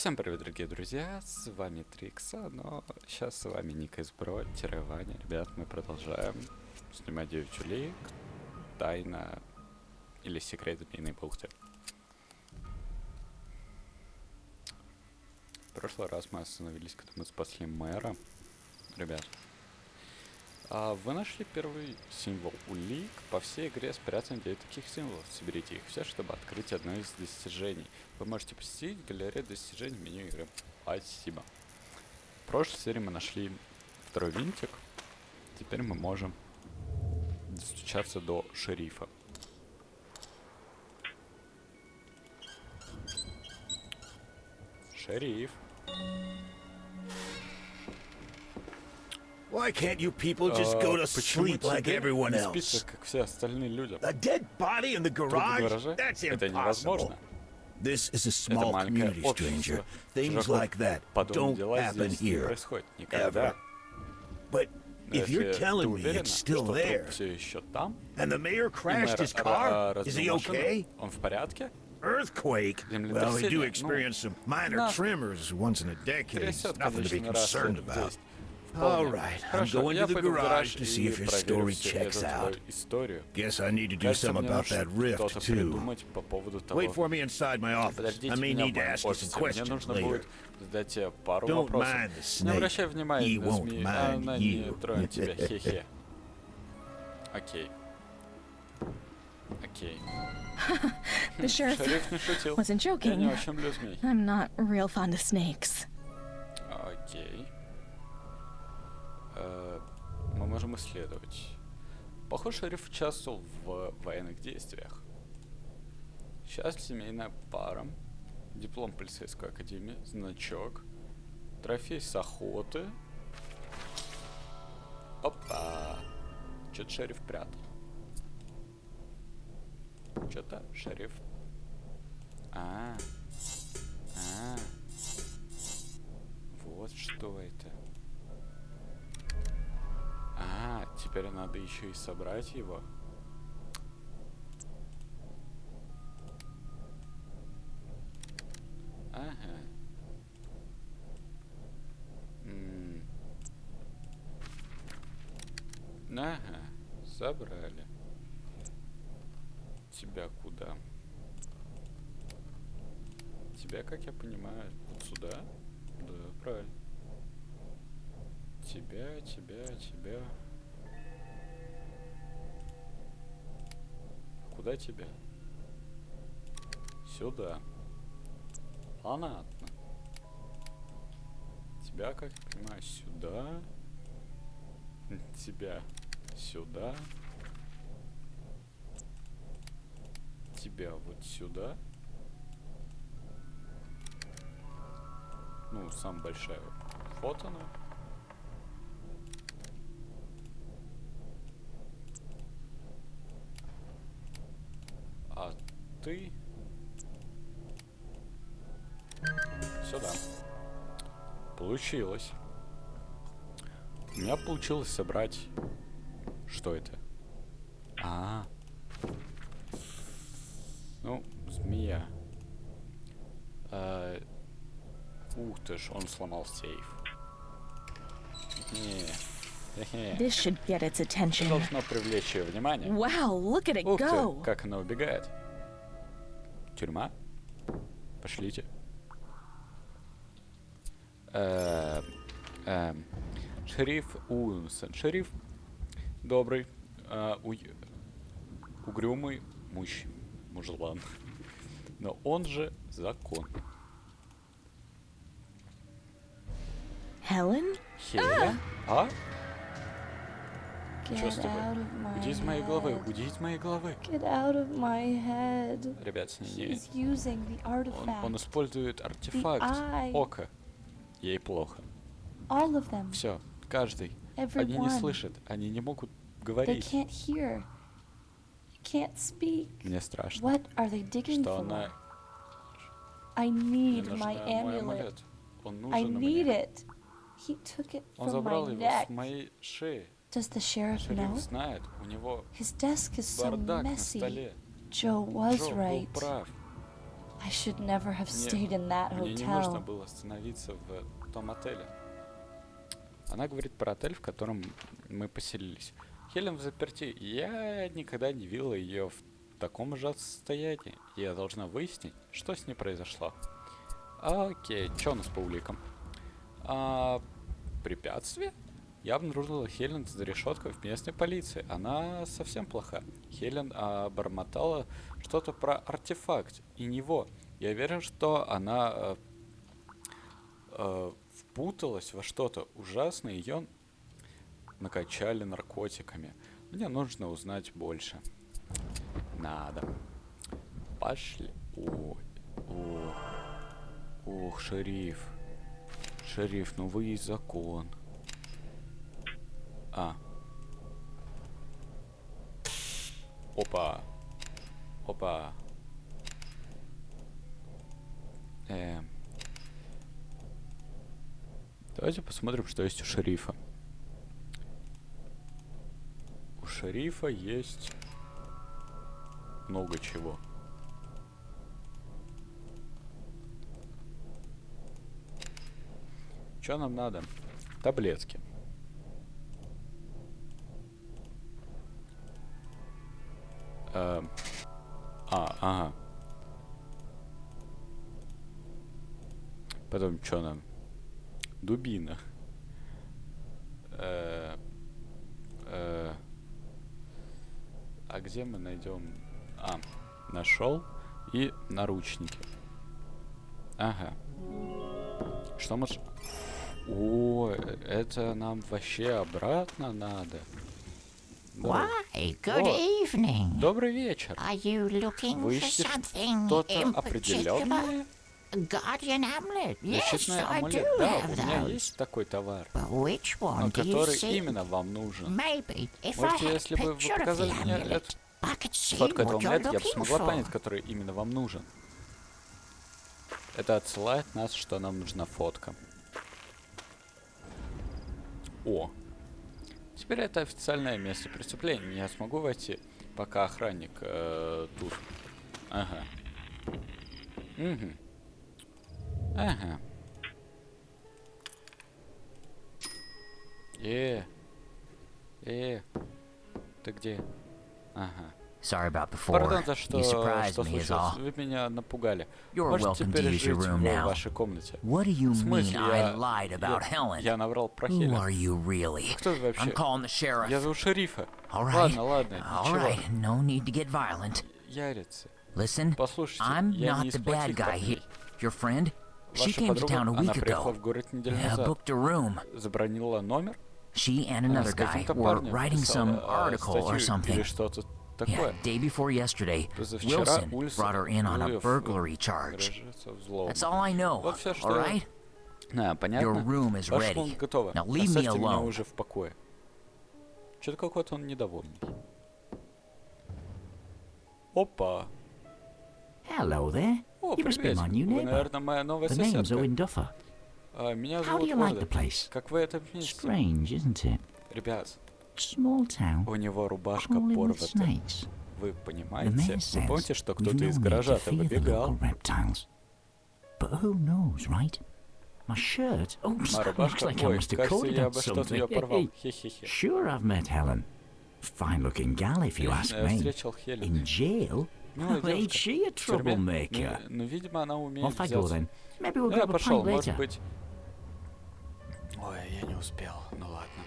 Всем привет, дорогие друзья, с вами Трикса, но сейчас с вами Ника из Бро, Ваня. Ребят, мы продолжаем снимать девичью лик, тайна или секрет змеиной бухты. В прошлый раз мы остановились, когда мы спасли мэра. Ребят, а вы нашли первый символ улик. По всей игре спрятаны 9 таких символов. Соберите их все, чтобы открыть одно из достижений. Вы можете посетить галерею достижений в меню игры. Спасибо. В прошлой серии мы нашли второй винтик. Теперь мы можем достучаться до шерифа. Шериф. Why can't you people just go to sleep like everyone else? A dead body in the garage? That's impossible. This is a small community, stranger. Things like that don't happen here, ever. But if you're telling me it's still there, and the mayor crashed his car, is he okay? Earthquake? Well, we do experience some minor tremors once in a decade. Nothing to be concerned about. All right, I'm going to the garage to see if your story checks out. Guess I need to do something about that rift, too. Wait for me inside my office. I may need to ask you some questions later. Don't mind the snake. He won't mind you. Окей. Окей. the sheriff wasn't joking. I'm not real fond of snakes. Окей. Мы можем исследовать. Похоже, шериф участвовал в военных действиях. Сейчас семейная пара. Диплом полицейской академии. Значок. Трофей с охоты. Опа! Что-то шериф прятал. Что-то шериф. А, а, вот что это. Теперь надо еще и собрать его. Ага. М ага, собрали. Тебя куда? Тебя, как я понимаю, вот сюда? Да, правильно. Тебя, тебя, тебя. Куда тебя? Сюда. Понятно. Тебя, как я понимаю, сюда. Тебя сюда. Тебя вот сюда. Ну, самая большая. Вот она. Ты сюда. Получилось. У меня получилось собрать... Что это? А, -а, -а. Ну, змея. А, ух ты ж, он сломал сейф. Не. This should get its attention. Должно привлечь ее внимание. Wow, look at it Ух go. Ты, как она убегает. Тюрьма? Пошлите. Эм, эм, шериф Уилсон. Шериф добрый, э, угрюмый муж, мужлан. Но он же закон. Хелен? Хелен? А? Что с тобой? Уйди из моей головы, уйди из моей головы. Ребят, с ней он, он использует артефакт ока. Ей плохо. Все, каждый. Они не слышат, они не могут говорить. Мне страшно. Что она... I need Мне my amulet. Он I нужен need мне. it. He took it Он from забрал my его neck. с моей шеи. Does the sheriff know? знает, у него His desk is so messy. Joe was Джо был right. прав. I should never have stayed in that hotel. Мне не нужно было остановиться в том отеле. Она говорит про отель, в котором мы поселились. Хелен в заперти. Я никогда не видела ее в таком ужасном состоянии. Я должна выяснить, что с ней произошло. Окей, что у нас по уликам? А, препятствие? Я обнаружила Хелен за решеткой в местной полиции. Она совсем плоха. Хелен обормотала что-то про артефакт и него. Я уверен, что она э, э, впуталась во что-то ужасное, ее накачали наркотиками. Мне нужно узнать больше. Надо. Пошли. О, о. Ох, шериф. Шериф, ну вы и закон. А. Опа. Опа. Э. Давайте посмотрим, что есть у шерифа. У шерифа есть много чего. Что нам надо? Таблетки. Э, а, ага. Потом что нам? Дубина. Э, э, а где мы найдем? А, нашел. И наручники. Ага. Что мы... О, это нам вообще обратно надо. Why, good evening. Добрый вечер. Are you looking Вы ищете что-то определенное? Guardian amulet. Yes, I do Да, have у меня those. есть такой товар. Which one Но do you который именно вам нужен. Maybe if I Можете, a если бы вы показали мне I этого what you're амулета, я бы смогла понять, который именно вам нужен. Это отсылает нас, что нам нужна фотка. О. Теперь это официальное место преступления. Я смогу войти, пока охранник э, тут. Ага. Угу. Ага. Э. Э. Ты где? Ага. Sorry about before. Пардон за что, You surprised что me is случилось. all. Вы меня напугали. You're Можете welcome to теперь use your жить room в now. вашей комнате. What do you В смысле, mean I я, lied about я, Helen? я наврал про Who Хелен. are you really? Кто вы вообще? I'm calling the sheriff. Я зову шерифа. All right. Ладно, ладно, All ничего. right. No need to get violent. Ярицы. Listen, Послушайте, I'm я not не из the bad плохих guy парней. here. Your friend? She Ваша came to подруга, town a она week приехала ago. в город неделю Yeah, назад. booked a room. Забронила номер. She and Она another с guy каким-то were парнем writing писала, some а, article or статью или something. что-то Yeah, такое. day before yesterday, Позавчера Wilson Ульсон brought her in on a Ульев burglary charge. грозится взломом. That's all I know. Вот всё, что All я- right? Да, понятно. Your room is Ваш ready. комната готова. Now leave me Оставьте меня alone. уже в покое. Что-то какой-то он недовольный. Опа. Hello there. О, you must be привет. my new Вы, neighbor. наверное, моя новая The name's соседка. Owen Duffer. А, меня How do зовут you like Оля. the place? Как вы это вместе? Strange, isn't it? Ребят, Small town, у него рубашка порвата. snakes. Вы понимаете? Вы помните, что кто-то из гаража-то выбегал? Oh, Моя рубашка, ой, кажется, я бы что-то ее порвал. Хе-хе-хе. Sure, I've met Helen. Fine-looking gal, if you ask me. In jail? Ain't she a troublemaker? Ну, ну, видимо, она умеет Off I go then. Maybe we'll Ну, grab a pint later. Ой, я не успел. Ну ладно.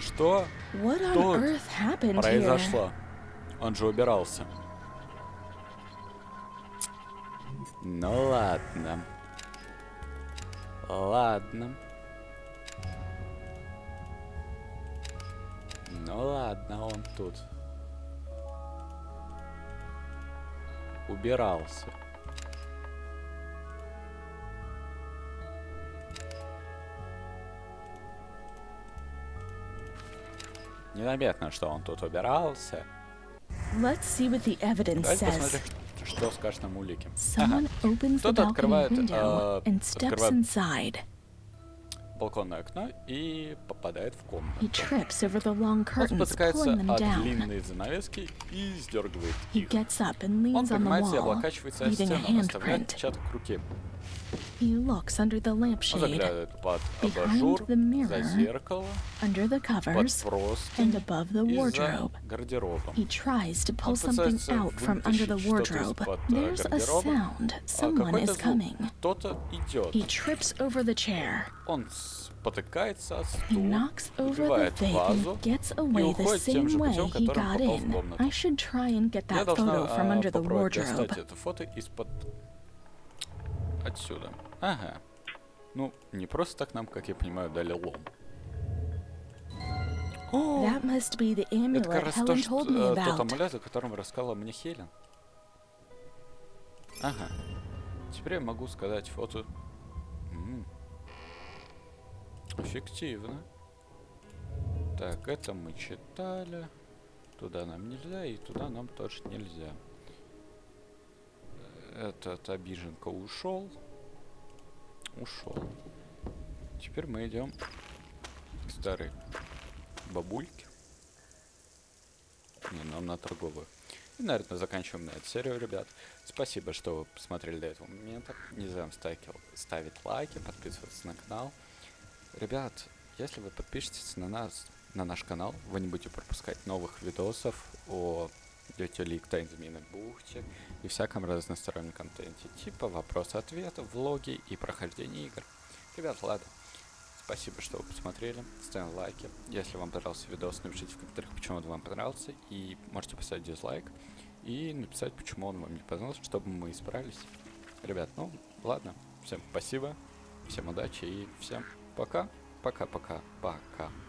Что Тут произошло? Он же убирался. Ну ладно. Ладно. Ну ладно, он тут. Убирался. Незаметно, что он тут убирался. Let's see what the evidence Давайте says. посмотрим, что скажет нам улики. The Кто-то открывает, э, открывает- inside. балконное окно и попадает в комнату. Он спотыкается от длинной занавески и сдергивает их. Он поднимается и облокачивается о стену, оставляет handprint. отпечаток руки. He looks under the Он lampshade, заглядывает под behind абажур, the mirror, за зеркало, under the под covers, and простынь above the и за wardrobe. гардеробом. He tries to pull Он something пытается out from under the вытащить что-то wardrobe. из-под, э, There's a гардероба. sound. А Someone какой-то is звук. coming. Кто-то идет. He trips over the chair. Он спотыкается о He стул, knocks over the убивает vape вазу and gets и away the уходит тем same же way путем, he которым got попал в in. комнату. I should try and get Я that должна photo from а, under the попробовать wardrobe. Отсюда. Ага. Ну, не просто так нам, как я понимаю, дали лом. О, это как раз то, что, э, тот амулет, о котором рассказала мне Хелен. Ага. Теперь я могу сказать фото... М. Эффективно. Так, это мы читали. Туда нам нельзя, и туда нам тоже нельзя. Этот обиженка ушел. Ушел. Теперь мы идем к старой бабульке. Не, нам на торговую. И, наверное, заканчиваем на эту серию, ребят. Спасибо, что вы посмотрели до этого момента. Не забываем ставить, ставить лайки, подписываться на канал. Ребят, если вы подпишетесь на нас, на наш канал, вы не будете пропускать новых видосов о Дете Лик, Тайн Змеиной бухте и всяком разностороннем контенте, типа вопрос-ответы, влоги и прохождение игр. Ребят, ладно. Спасибо, что вы посмотрели. Ставим лайки. Если вам понравился видос, напишите в комментариях, почему он вам понравился. И можете поставить дизлайк. И написать, почему он вам не понравился, чтобы мы исправились. Ребят, ну, ладно. Всем спасибо. Всем удачи и всем пока. Пока-пока. Пока.